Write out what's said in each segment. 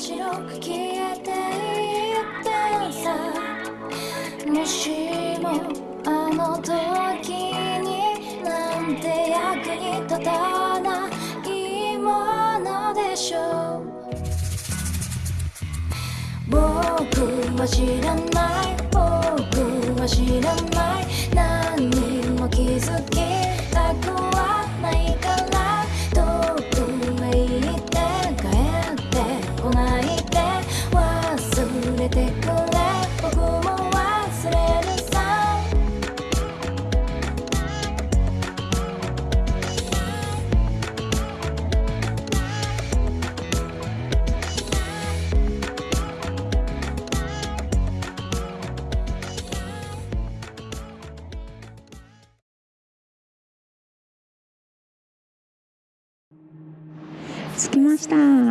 白く消えていってさ。もしもあの時になんて役に立たないものでしょう。僕は知らない。僕は知らない。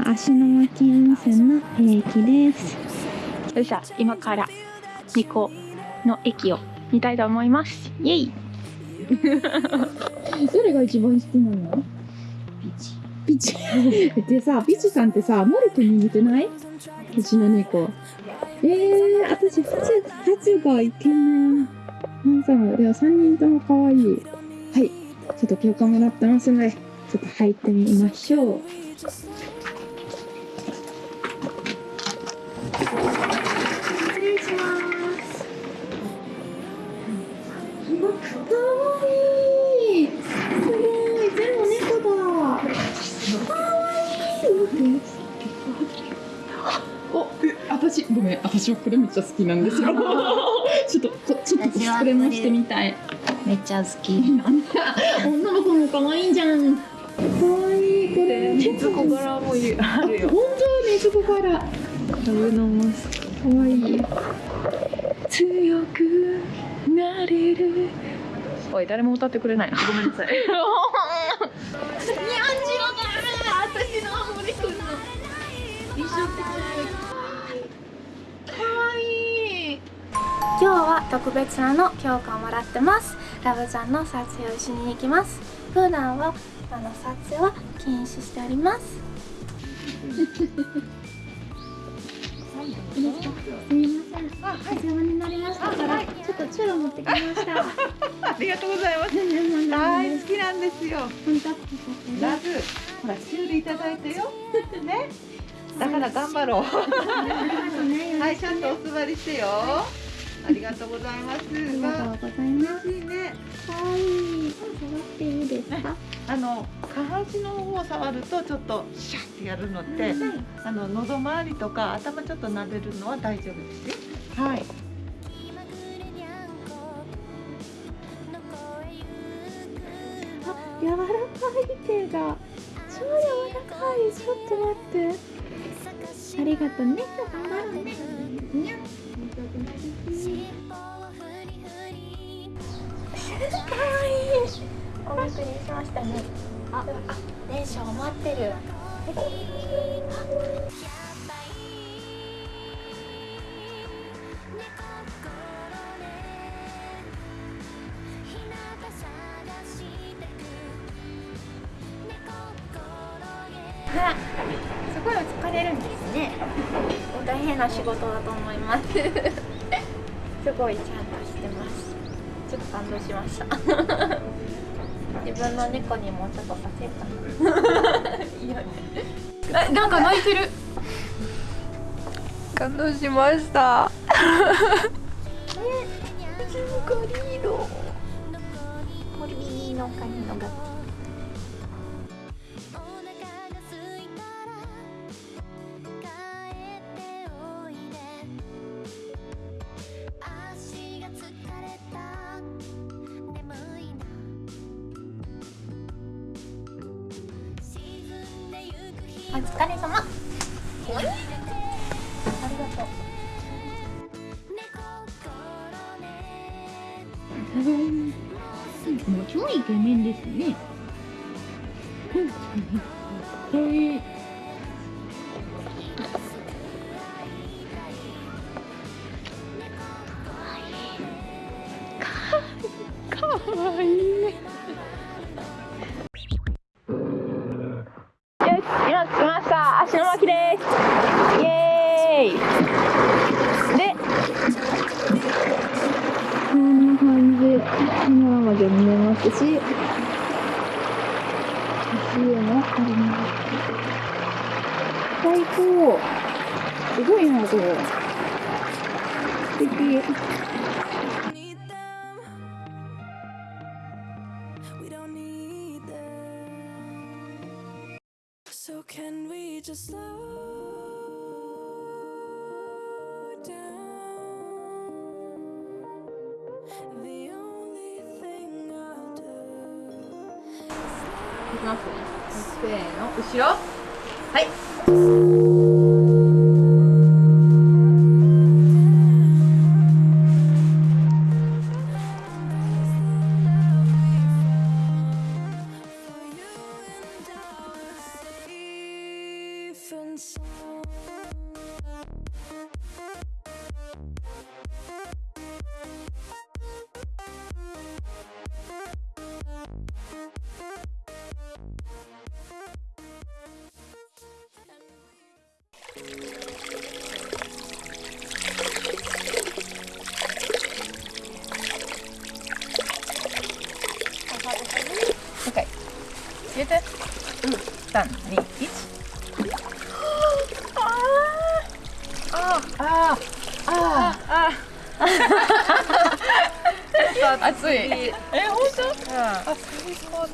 芦ノ牧温泉の駅です。よっしゃ今から二個の駅を見たいと思います。イエイ。どれが一番好きなの？ピチ。ピチ。でさピチさんってさモルクに似てない？うちの猫。えー、私ハチハチがイケメン。ハンサムでも3人とも可愛い。はい。ちょっと許可もらってますのでちょっと入ってみましょう失礼しますかわいいすごい全部猫だかわいいおえ私ごめん。私はこれめっちゃ好きなん。ですよちょっとこちょっとコスプレもしてみたいめっちゃ好きなん。だ女の子も可愛いじゃん。可愛いこれ熱子柄もある本当にそこからラブのマスク可愛い強くなれる。おい誰も歌ってくれないなごめんなさい。今日は特別なの許可をもらってます。ラブちゃんの撮影をしに行きます。普段はあの撮影は禁止しておりますすみません。お世話になりましたから、ちょっとチュロ持ってきました。ありがとうございます。大好きなんですよ。本当ラブ、ほら、シュールいただいたよ。ね。だから頑張ろう。はい、ちゃんとお座りしてよ。ありがとうございます。ありがとうございます。いね。可愛い。触っていいですか？あの下半身の方を触るとちょっとシャッてやるのって、あの喉周りとか頭ちょっと撫でるのは大丈夫ですよ。はい。あ、柔らかい手が。超柔らかい。ちょっと待って。ありがとうね。頑張ろうね。にゃ。かわいい。お送りしましたね。あ、あ、電車を待ってる。な仕事だと思います。すごいちゃんとしてます。ちょっと感動しました。自分の猫にもちょっとさせようかな。いいよね。えなんか泣いてる感動しましたゴリロ。モルビーのカニのガおですね So can we just slow down? The only thing I'll do. いきますせーの後ろはい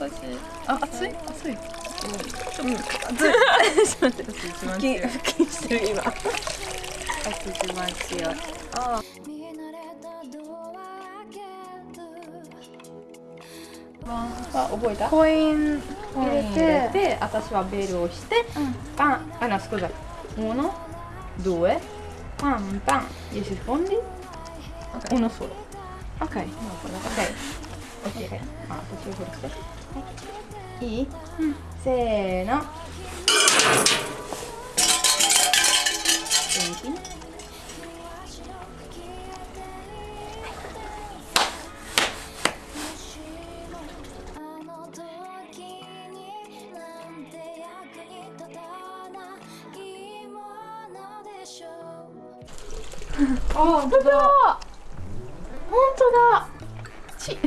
そう私。あ熱い？熱い。ちょっと熱い。ちょっと待って腹筋してる今。私一番強い。見慣れたドア開けるあ覚えたコイン入れて。私はベルをして、パン。あ no scusa uno due pam pam gli rispondi uno solo ok ok ok あ私をこれしてい。い、せーの元気にあの時になん。て役に立たないもの。あ本当だ。本当だ。ち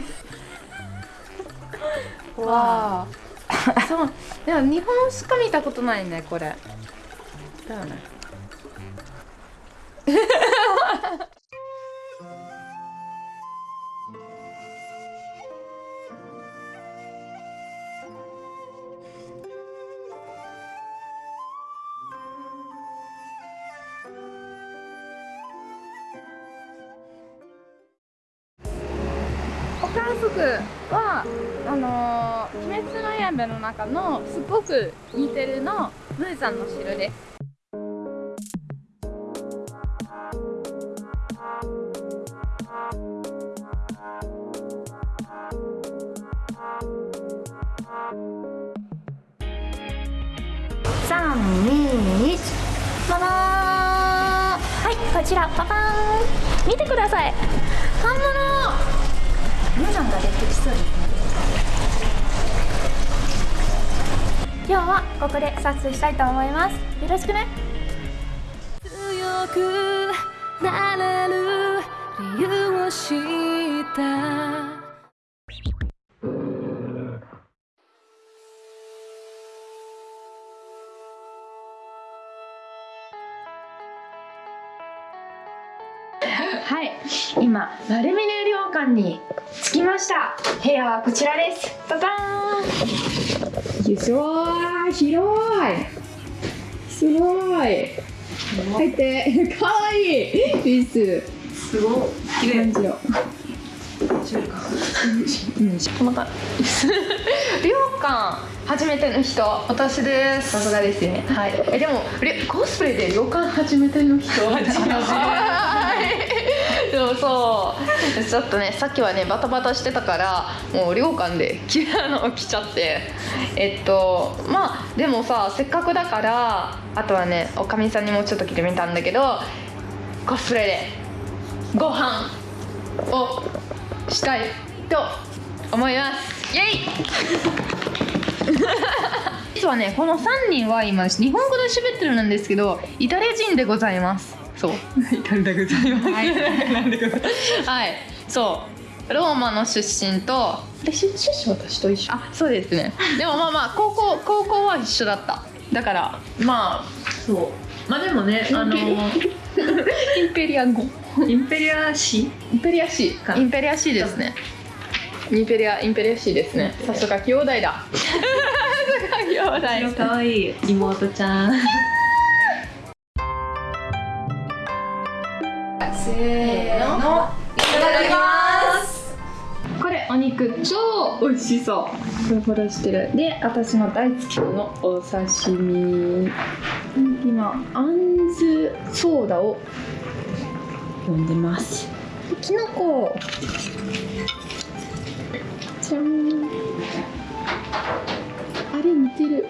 わあそう。でも日本しか見たことないねこれ。だよね。鬼滅の刃」の中のすごく似てるのムーザンの城で。す三二一ママはいこちら。パパーン。見てください。本物。皆さんが出てきそうですね今日はここで撮影したいと思います。よろしくね。強くなれる理由を知った。はい今丸峰旅館に着きました。部屋はこちらです。ババーンよいしょー広い。すごい。入ってかわいい。リス。すごい。綺麗。感じよまた。初めての人私です。さすがですね。はい。えでもりコスプレで旅館初めての人。はい。でもそう ちょっとねさっきはねバタバタしてたからもう旅館で着るのを着ちゃって。えっとまあでもさせっかくだからあとはねおかみさんにもちょっと着てみたんだけどコスプレでご飯をしたいと思います。イエイ！実はねこの3人は今日本語で喋ってるんですけどイタリア人でございます。そう。イタリアでございます。はい、なんでございますはい。そう。ローマの出身とで出出身私と一緒？あそうですね。でもまあまあ高校高校は一緒だった。だからまあそう。まあでもねあの インペリア語。インペリア市インペリアシーインペリアシーですね。インペリアインペリアシーですね。さすが兄弟だ。さすが兄弟。かわいい妹ちゃんせーのいただきます。これお肉超美味しそう。ふらふらしてる。で私の大好きなのお刺身。今あんずソーダを飲んでます。きのこじゃん。あれ似てる。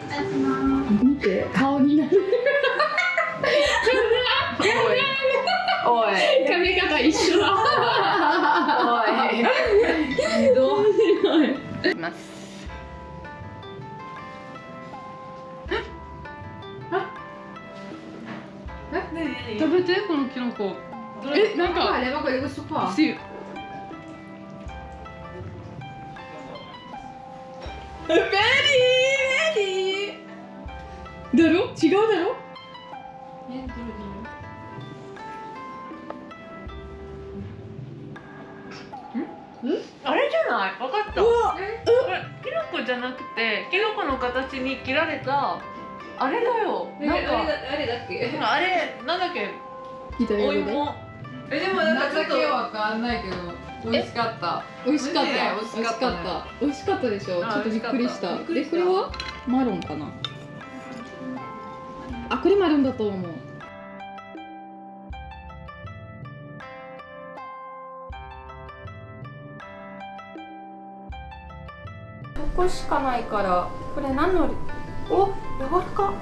見て。顔になる一緒だ。おい。ひどい。いきます食べてこのキノコ。えなんか。リーベリーだろ？違うだろ？ない。分かった。これキノコじゃなくてキノコの形に切られたあれだよ。なんかあれだっけ？あれなんだっけ？お芋。えでもなんかちょっとわかんないけど美味しかった。美味しかったね。美味しかった。美味しかったでしょ？ちあょっとびっくりした。でこれは？マロンかな？あこれマロンだと思うここしかないからこれ何のお柔らか。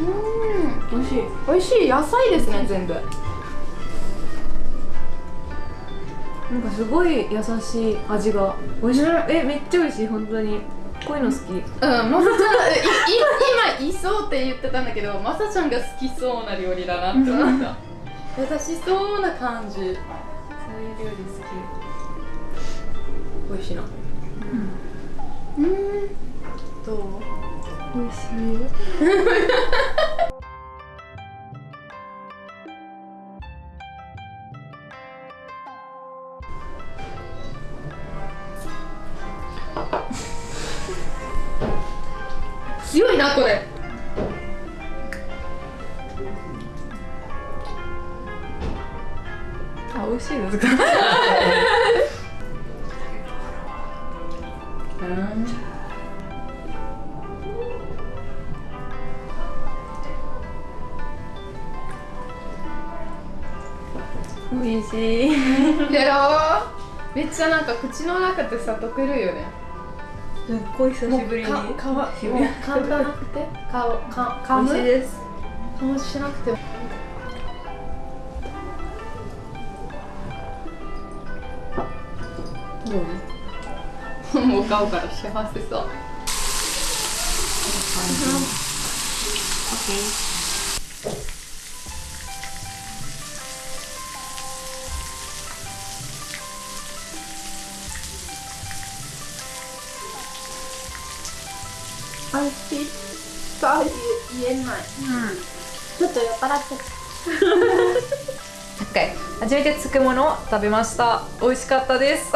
うーん。美味しい。美味しい。野菜ですね全部。なんかすごい優しい味が。美味しい？えめっちゃ美味しい。本当に。こういうの好き。うん、まさちゃん、今いそうって言ってたんだけど、まさちゃんが好きそうな料理だなって思った。優しそうな感じ。そういう料理好き。美味しいな。うん。どう？美味しい。強い。なこれ。あ、美味しい。ですか。美味しいやろう。めっちゃなんか口の中でさ溶けるよね。すっごい久しぶりにか、かわ、もう噛まなくて、か、か、噛む？美味しいです噛むしなくても。どう？もう顔から幸せそう。美味しいそう言えないちょっと酔っ払って OK 初めてつくものを食べました美味しかったです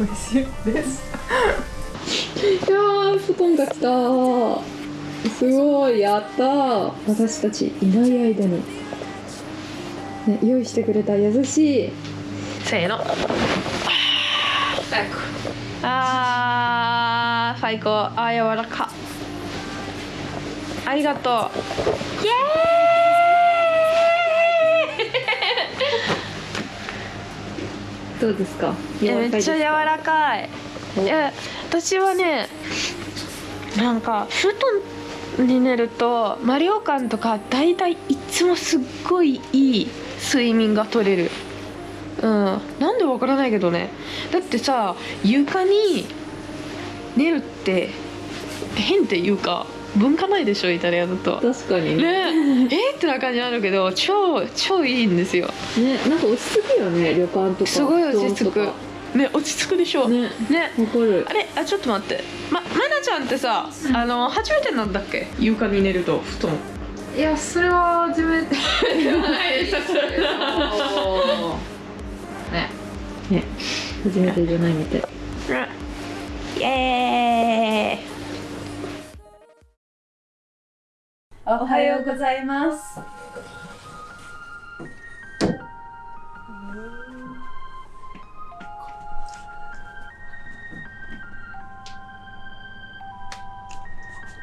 美味しいです。いやー布団が来た。すごいやった私たちいない間に、ね、用意してくれた優しい。せーの。あー最高。あー柔らか。ありがとう。イエーイ。どうですか？めっちゃ柔らかい。いや私はねなんか布団に寝るとマリオカンとか大体いつもすっごいいい睡眠が取れる。うん。なんでわからないけどね。だってさ床に寝るって変っていうか文化ないでしょイタリアだと。確かに。ね。ねえーってな感じあるけど超超いいんですよ。ねなんか落ち着くよね旅館とか。すごい落ち着く。ね落ち着くでしょ。ねね。る。あれあちょっと待って。ままなちゃんってさあの初めてなんだっけ？床に寝ると布団。いやそれは初めてね。初めてじゃないみたい。イエーイおはようございます。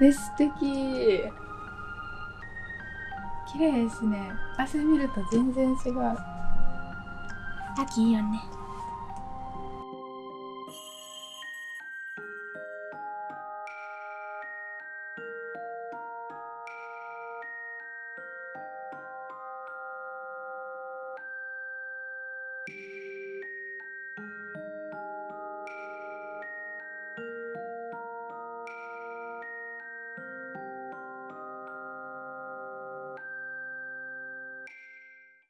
え素敵。綺麗ですね。朝見ると全然違う。秋いいよね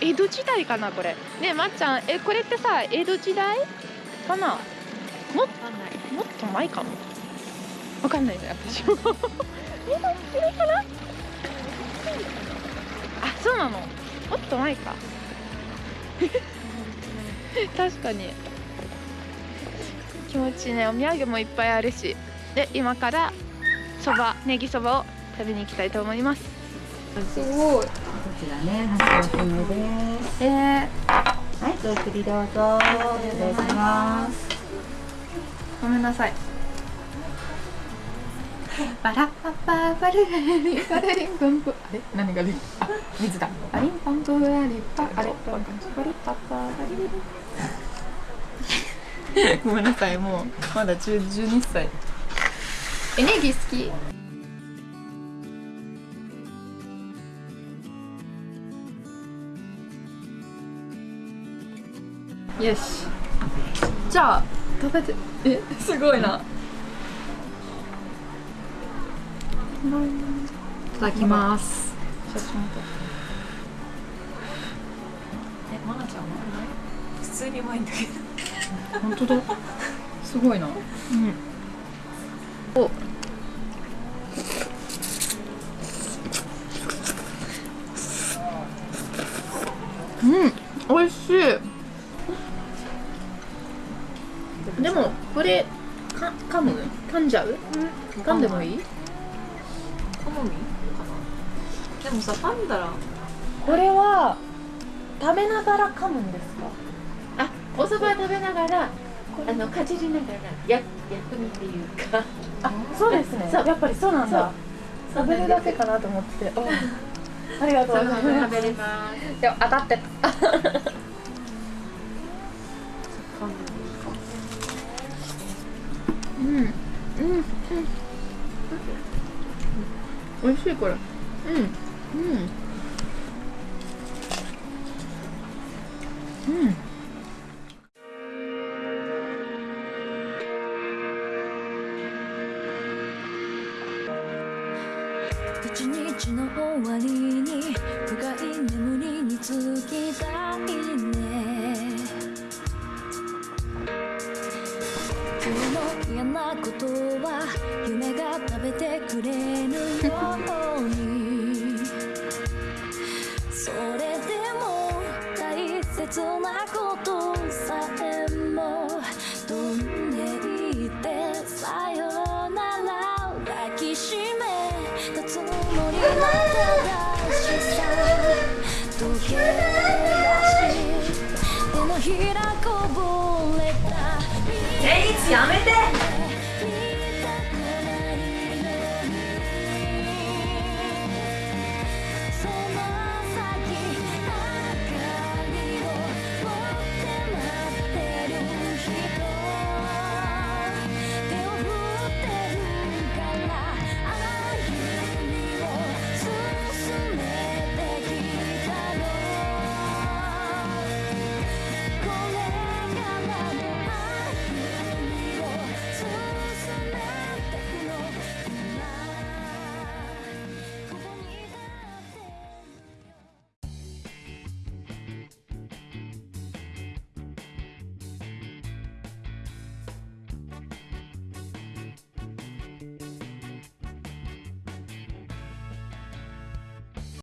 と江戸時代かなこれ。ねまっちゃんえこれってさ江戸時代かな？ももっと前かも。わかんないね私も。江戸時代かな？あそうなの。もっと前か。確かに。気持ちいいね。お土産もいっぱいあるし。で今からそばネギそばを食べに行きたいと思います。すごい。ちらね、です。えー、はい、ごゆっくりどうぞ。失礼します。ごめんなさいバラッパッパーバルレリバレリンプンプあれ何がリあ水だバリンパンプラリパあれバリパッパーバリリごめんなさいもうまだ10 12歳えネギ好きよし。じゃあ食べて。えすごいな。いただきます。えまなちゃんは普通にうまいんだけど本当だ。すごいな。おうんあのかじりながらや薬味っていうか、あ、そうですね。やっぱりそうなんだ。食べるだけかなと思って。あありがとうございます。食べれます。でも当たってたうん。美味しいこれうん。うん。うん今日の嫌なことは夢が食べてくれるようにそれでも大切なことさえも飛んでいってさよなら抱きしめたつもりな正しさ溶け出し手のひらこぼれたえいつやめて。